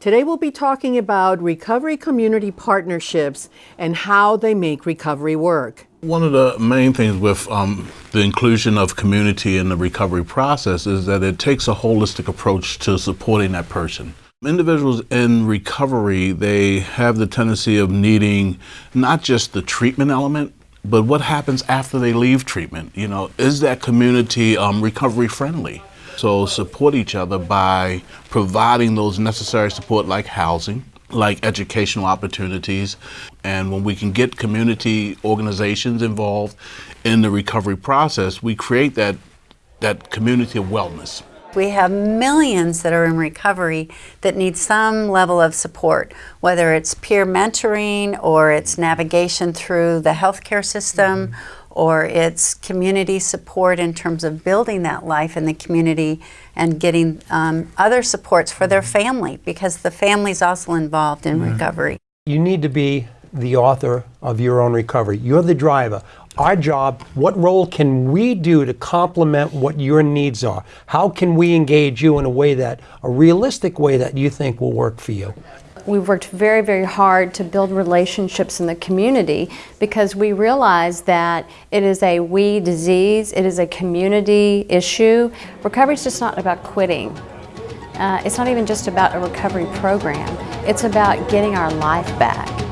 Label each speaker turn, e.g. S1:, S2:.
S1: Today we'll be talking about recovery community partnerships and how they make recovery work.
S2: One of the main things with um, the inclusion of community in the recovery process is that it takes a holistic approach to supporting that person. Individuals in recovery, they have the tendency of needing not just the treatment element, but what happens after they leave treatment? You know, is that community um, recovery friendly? So support each other by providing those necessary support like housing, like educational opportunities. And when we can get community organizations involved in the recovery process, we create that, that community of wellness.
S3: We have millions that are in recovery that need some level of support, whether it's peer mentoring or it's navigation through the healthcare system mm -hmm or it's community support in terms of building that life in the community and getting um, other supports for their family because the family's also involved in mm-hmm. recovery.
S4: You need to be the author of your own recovery. You're the driver. Our job, what role can we do to complement what your needs are? How can we engage you in a way that, a realistic way that you think will work for you?
S5: We've worked very, very hard to build relationships in the community because we realize that it is a we disease, it is a community issue. Recovery is just not about quitting. Uh, it's not even just about a recovery program. It's about getting our life back.